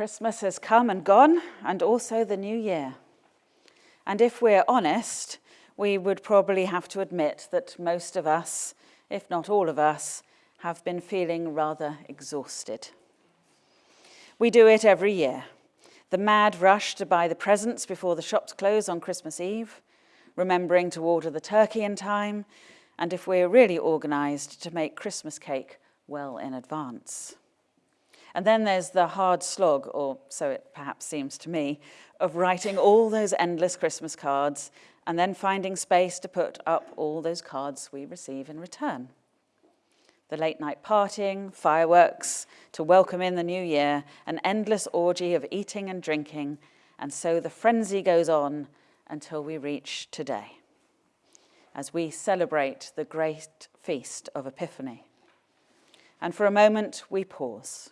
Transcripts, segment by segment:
Christmas has come and gone, and also the new year. And if we're honest, we would probably have to admit that most of us, if not all of us, have been feeling rather exhausted. We do it every year. The mad rush to buy the presents before the shops close on Christmas Eve, remembering to order the turkey in time, and if we're really organised, to make Christmas cake well in advance. And then there's the hard slog, or so it perhaps seems to me, of writing all those endless Christmas cards and then finding space to put up all those cards we receive in return. The late night partying, fireworks, to welcome in the new year, an endless orgy of eating and drinking, and so the frenzy goes on until we reach today, as we celebrate the great feast of Epiphany. And for a moment, we pause.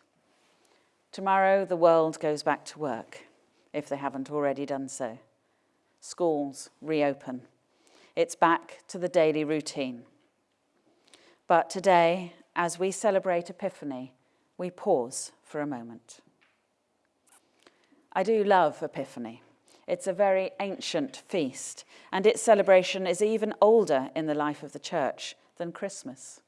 Tomorrow, the world goes back to work, if they haven't already done so. Schools reopen. It's back to the daily routine. But today, as we celebrate Epiphany, we pause for a moment. I do love Epiphany. It's a very ancient feast, and its celebration is even older in the life of the church than Christmas.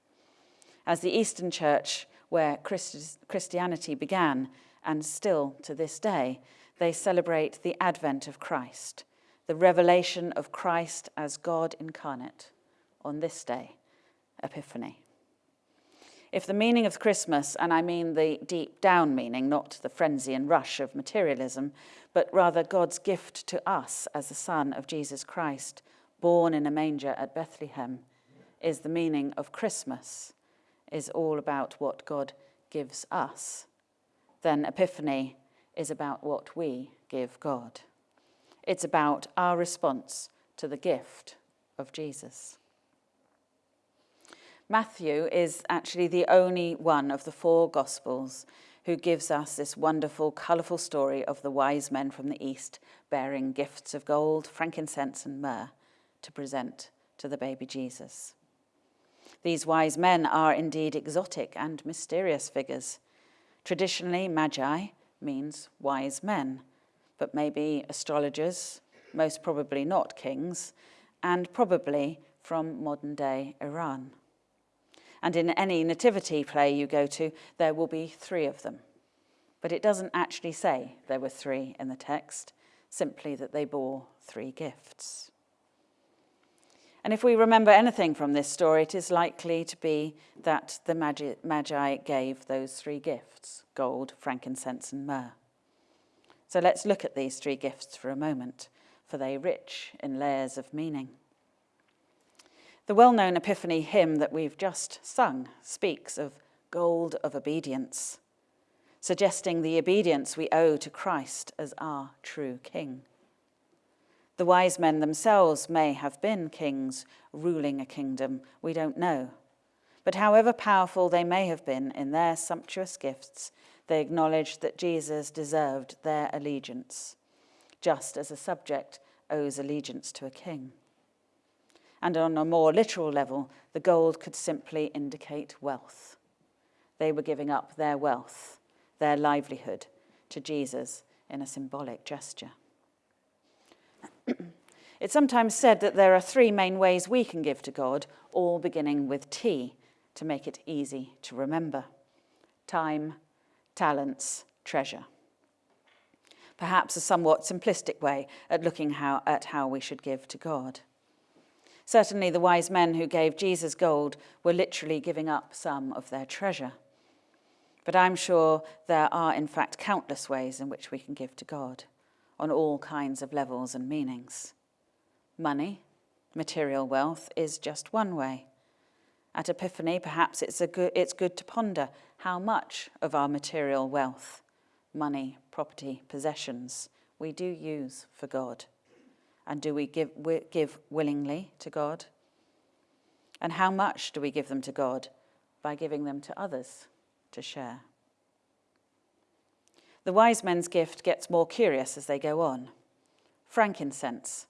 As the Eastern Church, where Christ Christianity began, and still to this day, they celebrate the advent of Christ, the revelation of Christ as God incarnate on this day, Epiphany. If the meaning of Christmas, and I mean the deep down meaning, not the frenzy and rush of materialism, but rather God's gift to us as the Son of Jesus Christ, born in a manger at Bethlehem, is the meaning of Christmas, is all about what God gives us, then Epiphany is about what we give God. It's about our response to the gift of Jesus. Matthew is actually the only one of the four Gospels who gives us this wonderful, colourful story of the wise men from the East bearing gifts of gold, frankincense, and myrrh to present to the baby Jesus. These wise men are indeed exotic and mysterious figures. Traditionally, magi means wise men, but maybe astrologers, most probably not kings, and probably from modern day Iran. And in any nativity play you go to, there will be three of them. But it doesn't actually say there were three in the text, simply that they bore three gifts. And if we remember anything from this story, it is likely to be that the Magi gave those three gifts, gold, frankincense and myrrh. So let's look at these three gifts for a moment, for they rich in layers of meaning. The well-known Epiphany hymn that we've just sung speaks of gold of obedience, suggesting the obedience we owe to Christ as our true King. The wise men themselves may have been kings ruling a kingdom, we don't know. But however powerful they may have been in their sumptuous gifts, they acknowledged that Jesus deserved their allegiance, just as a subject owes allegiance to a king and on a more literal level, the gold could simply indicate wealth. They were giving up their wealth, their livelihood, to Jesus in a symbolic gesture. It's sometimes said that there are three main ways we can give to God, all beginning with T, to make it easy to remember. Time, talents, treasure. Perhaps a somewhat simplistic way at looking how, at how we should give to God. Certainly the wise men who gave Jesus gold were literally giving up some of their treasure. But I'm sure there are in fact countless ways in which we can give to God on all kinds of levels and meanings. Money, material wealth, is just one way. At Epiphany, perhaps it's, a good, it's good to ponder how much of our material wealth, money, property, possessions, we do use for God. And do we give, give willingly to God? And how much do we give them to God? By giving them to others to share. The wise men's gift gets more curious as they go on. Frankincense.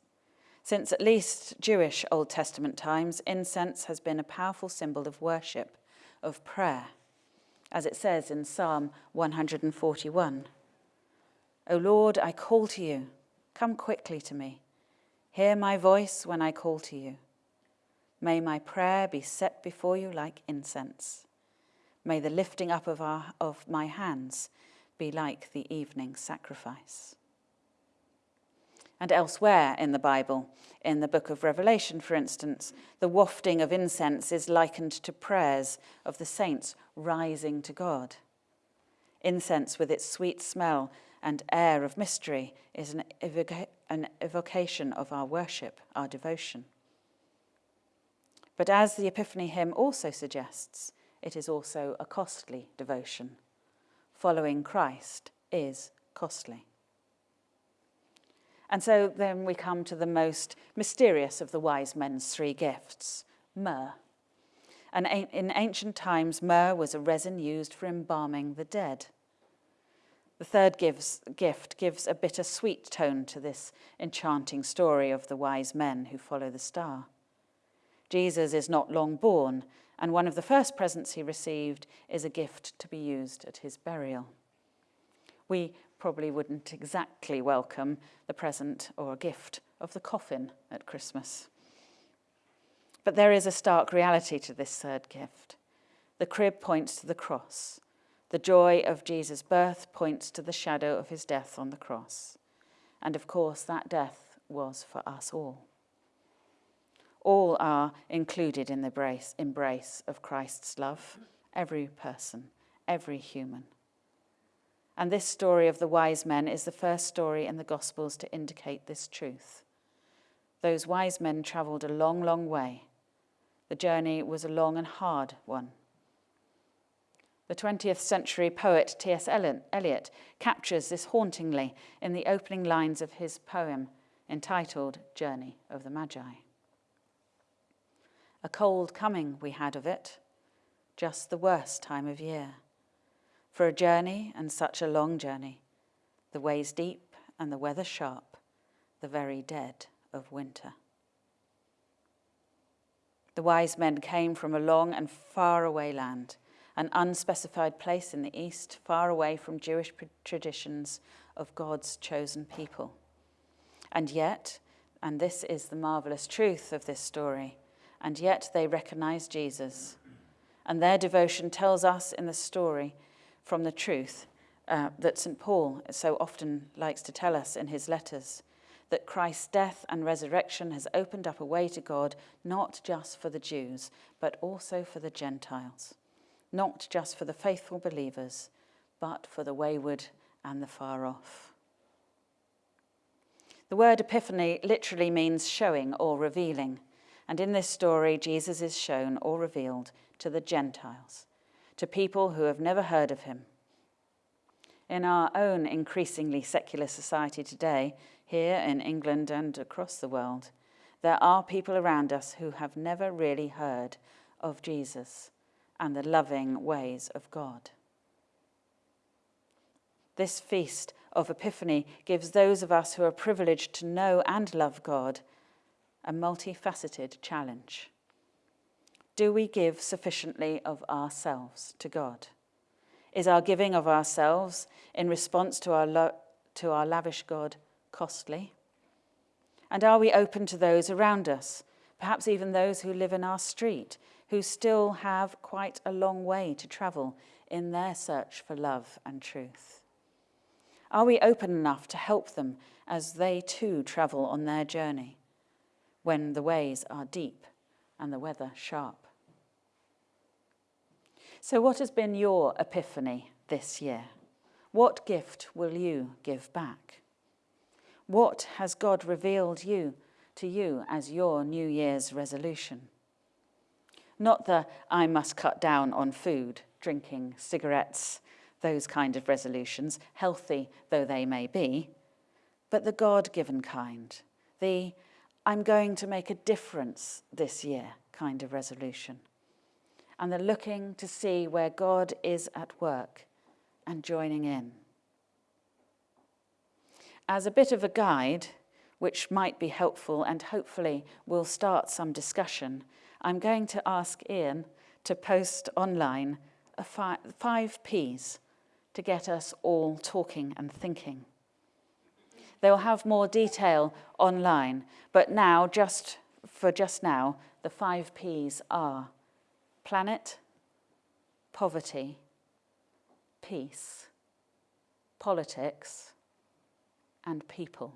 Since at least Jewish Old Testament times, incense has been a powerful symbol of worship, of prayer, as it says in Psalm 141. O Lord, I call to you. Come quickly to me. Hear my voice when I call to you. May my prayer be set before you like incense. May the lifting up of, our, of my hands be like the evening sacrifice. And elsewhere in the Bible, in the book of Revelation, for instance, the wafting of incense is likened to prayers of the saints rising to God. Incense, with its sweet smell and air of mystery, is an, evoca- an evocation of our worship, our devotion. But as the Epiphany hymn also suggests, it is also a costly devotion. Following Christ is costly. And so then we come to the most mysterious of the wise men's three gifts myrrh. And in ancient times, myrrh was a resin used for embalming the dead. The third gives, gift gives a bitter-sweet tone to this enchanting story of the wise men who follow the star. Jesus is not long born, and one of the first presents he received is a gift to be used at his burial. We probably wouldn't exactly welcome the present or gift of the coffin at Christmas. But there is a stark reality to this third gift. The crib points to the cross. The joy of Jesus' birth points to the shadow of his death on the cross. And of course, that death was for us all. All are included in the embrace, embrace of Christ's love, every person, every human. And this story of the wise men is the first story in the Gospels to indicate this truth. Those wise men travelled a long, long way. The journey was a long and hard one. The 20th century poet T.S. Eliot captures this hauntingly in the opening lines of his poem entitled Journey of the Magi. A cold coming we had of it, just the worst time of year. For a journey, and such a long journey, the ways deep and the weather sharp, the very dead of winter. The wise men came from a long and far away land, an unspecified place in the east, far away from Jewish traditions of God's chosen people. And yet, and this is the marvelous truth of this story, and yet they recognize Jesus. And their devotion tells us in the story from the truth uh, that St. Paul so often likes to tell us in his letters that Christ's death and resurrection has opened up a way to God, not just for the Jews, but also for the Gentiles, not just for the faithful believers, but for the wayward and the far off. The word epiphany literally means showing or revealing. And in this story, Jesus is shown or revealed to the Gentiles, to people who have never heard of him. In our own increasingly secular society today, here in England and across the world, there are people around us who have never really heard of Jesus and the loving ways of God. This feast of Epiphany gives those of us who are privileged to know and love God a multifaceted challenge. Do we give sufficiently of ourselves to God? Is our giving of ourselves in response to our, to our lavish God costly? And are we open to those around us, perhaps even those who live in our street, who still have quite a long way to travel in their search for love and truth? Are we open enough to help them as they too travel on their journey when the ways are deep and the weather sharp? So, what has been your epiphany this year? What gift will you give back? What has God revealed you to you as your New Year's resolution? Not the I must cut down on food, drinking, cigarettes, those kind of resolutions, healthy though they may be, but the God given kind, the I'm going to make a difference this year kind of resolution and the looking to see where God is at work and joining in. As a bit of a guide, which might be helpful and hopefully will start some discussion, I'm going to ask Ian to post online fi- five P's to get us all talking and thinking. They'll have more detail online, but now, just for just now, the five P's are planet, poverty, peace, politics, and people.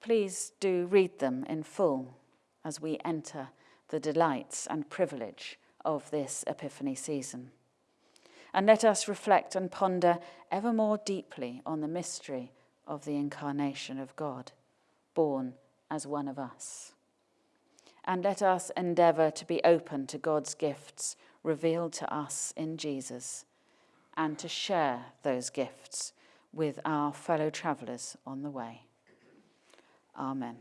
Please do read them in full as we enter the delights and privilege of this Epiphany season. And let us reflect and ponder ever more deeply on the mystery of the incarnation of God, born as one of us. And let us endeavour to be open to God's gifts revealed to us in Jesus and to share those gifts with our fellow travellers on the way. Amen.